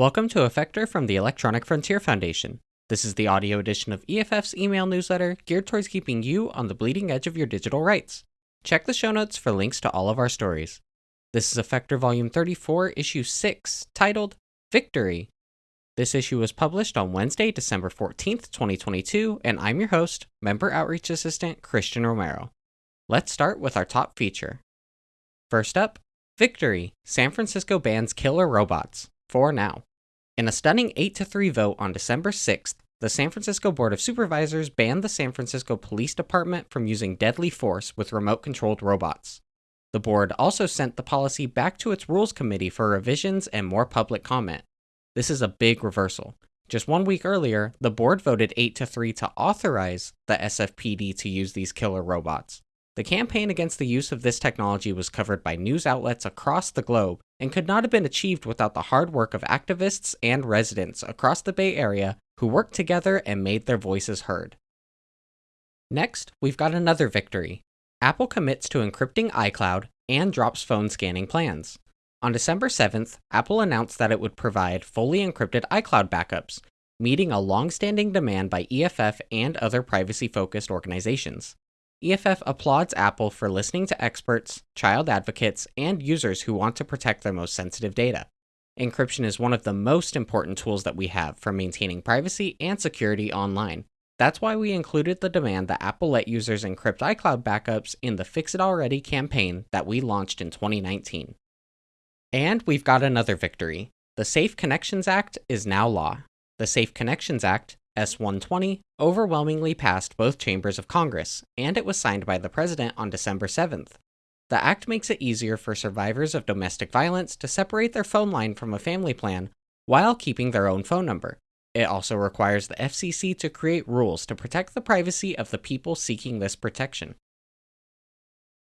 Welcome to Effector from the Electronic Frontier Foundation. This is the audio edition of EFF's email newsletter geared towards keeping you on the bleeding edge of your digital rights. Check the show notes for links to all of our stories. This is Effector Volume 34, Issue 6, titled Victory. This issue was published on Wednesday, December 14th, 2022, and I'm your host, Member Outreach Assistant Christian Romero. Let's start with our top feature. First up, Victory San Francisco bans killer robots. For now. In a stunning 8 to 3 vote on December 6th, the San Francisco Board of Supervisors banned the San Francisco Police Department from using deadly force with remote controlled robots. The board also sent the policy back to its Rules Committee for revisions and more public comment. This is a big reversal. Just one week earlier, the board voted 8 to 3 to authorize the SFPD to use these killer robots. The campaign against the use of this technology was covered by news outlets across the globe and could not have been achieved without the hard work of activists and residents across the Bay Area who worked together and made their voices heard. Next, we've got another victory. Apple commits to encrypting iCloud and drops phone scanning plans. On December 7th, Apple announced that it would provide fully encrypted iCloud backups, meeting a long standing demand by EFF and other privacy focused organizations. EFF applauds Apple for listening to experts, child advocates, and users who want to protect their most sensitive data. Encryption is one of the most important tools that we have for maintaining privacy and security online. That's why we included the demand that Apple let users encrypt iCloud backups in the Fix It Already campaign that we launched in 2019. And we've got another victory. The Safe Connections Act is now law. The Safe Connections Act S120 overwhelmingly passed both chambers of Congress, and it was signed by the President on December 7th. The act makes it easier for survivors of domestic violence to separate their phone line from a family plan while keeping their own phone number. It also requires the FCC to create rules to protect the privacy of the people seeking this protection.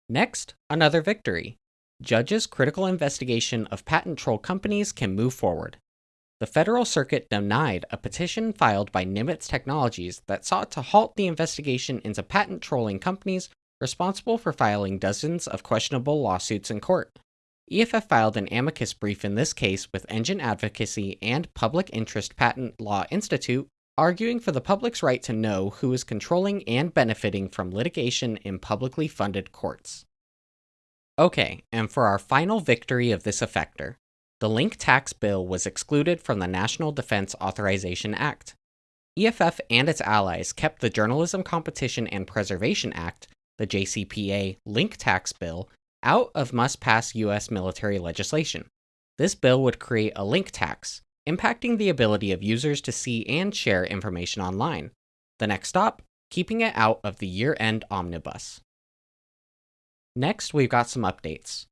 Next, another victory. Judges' critical investigation of patent troll companies can move forward the Federal Circuit denied a petition filed by Nimitz Technologies that sought to halt the investigation into patent trolling companies responsible for filing dozens of questionable lawsuits in court. EFF filed an amicus brief in this case with Engine Advocacy and Public Interest Patent Law Institute, arguing for the public's right to know who is controlling and benefiting from litigation in publicly funded courts. Okay, and for our final victory of this effector, the link tax bill was excluded from the National Defense Authorization Act. EFF and its allies kept the Journalism Competition and Preservation Act, the JCPA link tax bill, out of must pass U.S. military legislation. This bill would create a link tax, impacting the ability of users to see and share information online. The next stop, keeping it out of the year end omnibus. Next, we've got some updates.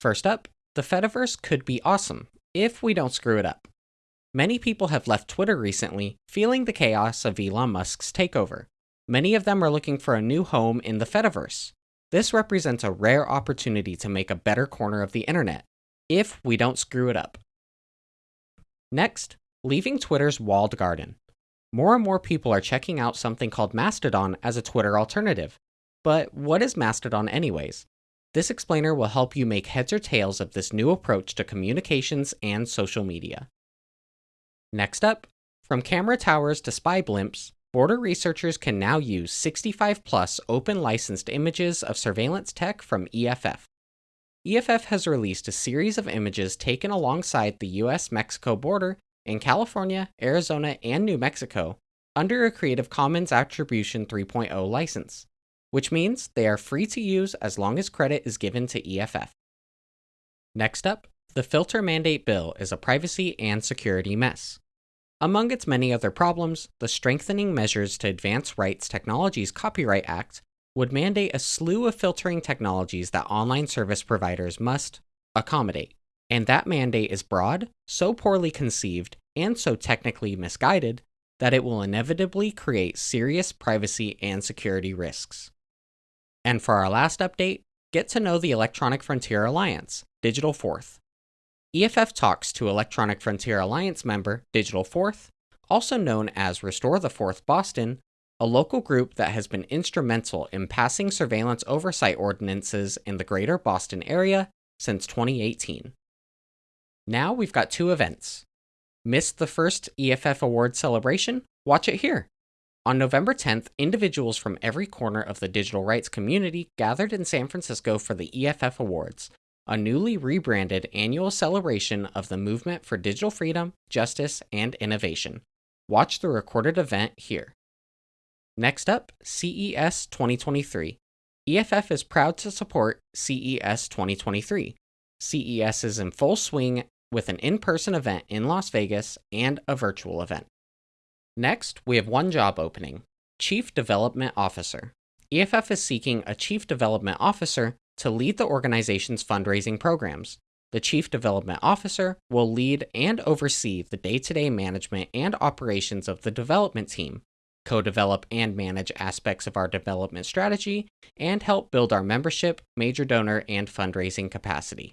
First up, the Fediverse could be awesome, if we don't screw it up. Many people have left Twitter recently, feeling the chaos of Elon Musk's takeover. Many of them are looking for a new home in the Fediverse. This represents a rare opportunity to make a better corner of the internet, if we don't screw it up. Next, leaving Twitter's walled garden. More and more people are checking out something called Mastodon as a Twitter alternative. But what is Mastodon, anyways? This explainer will help you make heads or tails of this new approach to communications and social media. Next up, from camera towers to spy blimps, border researchers can now use 65 plus open licensed images of surveillance tech from EFF. EFF has released a series of images taken alongside the US Mexico border in California, Arizona, and New Mexico under a Creative Commons Attribution 3.0 license which means they are free to use as long as credit is given to EFF. Next up, the Filter Mandate Bill is a privacy and security mess. Among its many other problems, the Strengthening Measures to Advance Rights Technologies Copyright Act would mandate a slew of filtering technologies that online service providers must accommodate. And that mandate is broad, so poorly conceived, and so technically misguided that it will inevitably create serious privacy and security risks. And for our last update, get to know the Electronic Frontier Alliance, Digital Fourth. EFF talks to Electronic Frontier Alliance member Digital Fourth, also known as Restore the Fourth Boston, a local group that has been instrumental in passing surveillance oversight ordinances in the greater Boston area since 2018. Now we've got two events. Missed the first EFF Award celebration? Watch it here. On November 10th, individuals from every corner of the digital rights community gathered in San Francisco for the EFF Awards, a newly rebranded annual celebration of the movement for digital freedom, justice, and innovation. Watch the recorded event here. Next up, CES 2023. EFF is proud to support CES 2023. CES is in full swing with an in person event in Las Vegas and a virtual event. Next, we have one job opening Chief Development Officer. EFF is seeking a Chief Development Officer to lead the organization's fundraising programs. The Chief Development Officer will lead and oversee the day to day management and operations of the development team, co develop and manage aspects of our development strategy, and help build our membership, major donor, and fundraising capacity.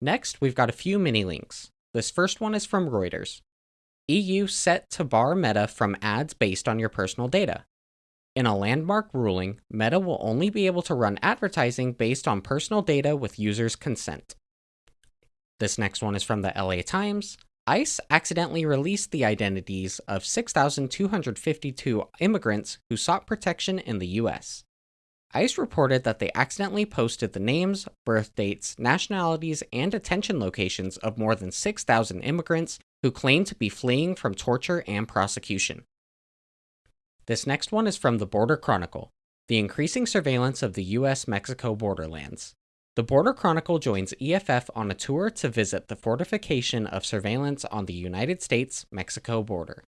Next, we've got a few mini links. This first one is from Reuters. EU set to bar Meta from ads based on your personal data. In a landmark ruling, Meta will only be able to run advertising based on personal data with users' consent. This next one is from the LA Times. ICE accidentally released the identities of 6,252 immigrants who sought protection in the US. ICE reported that they accidentally posted the names, birth dates, nationalities, and detention locations of more than 6,000 immigrants who claim to be fleeing from torture and prosecution. This next one is from the Border Chronicle The Increasing Surveillance of the US Mexico Borderlands. The Border Chronicle joins EFF on a tour to visit the fortification of surveillance on the United States Mexico border.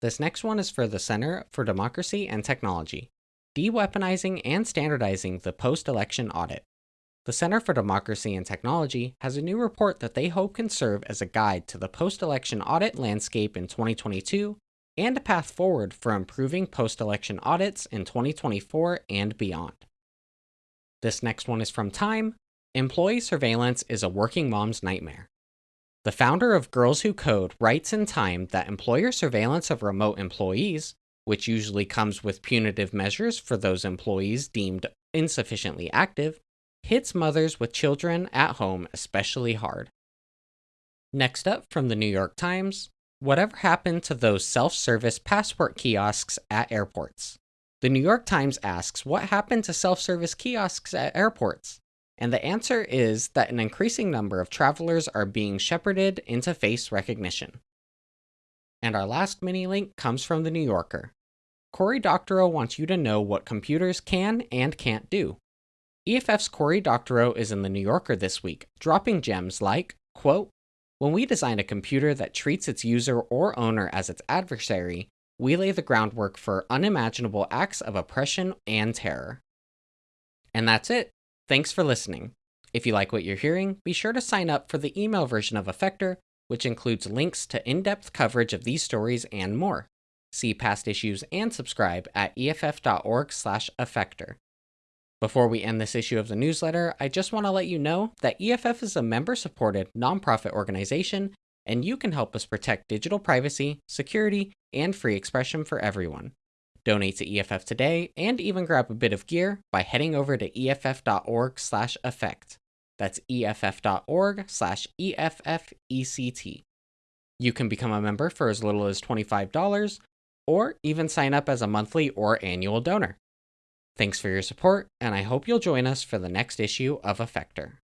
This next one is for the Center for Democracy and Technology De weaponizing and standardizing the post election audit. The Center for Democracy and Technology has a new report that they hope can serve as a guide to the post election audit landscape in 2022 and a path forward for improving post election audits in 2024 and beyond. This next one is from Time Employee surveillance is a working mom's nightmare. The founder of Girls Who Code writes in Time that employer surveillance of remote employees, which usually comes with punitive measures for those employees deemed insufficiently active, hits mothers with children at home especially hard. Next up from the New York Times Whatever happened to those self service passport kiosks at airports? The New York Times asks what happened to self service kiosks at airports? And the answer is that an increasing number of travelers are being shepherded into face recognition. And our last mini link comes from The New Yorker. Cory Doctorow wants you to know what computers can and can't do. EFF's Cory Doctorow is in The New Yorker this week, dropping gems like, quote, When we design a computer that treats its user or owner as its adversary, we lay the groundwork for unimaginable acts of oppression and terror. And that's it. Thanks for listening. If you like what you're hearing, be sure to sign up for the email version of Effector, which includes links to in depth coverage of these stories and more. See past issues and subscribe at eff.org/effector. Before we end this issue of the newsletter, I just want to let you know that EFF is a member supported nonprofit organization, and you can help us protect digital privacy, security, and free expression for everyone. Donate to EFF today and even grab a bit of gear by heading over to eff.org/effect. That's eff.org/effect. You can become a member for as little as $25 or even sign up as a monthly or annual donor. Thanks for your support, and I hope you'll join us for the next issue of Effector.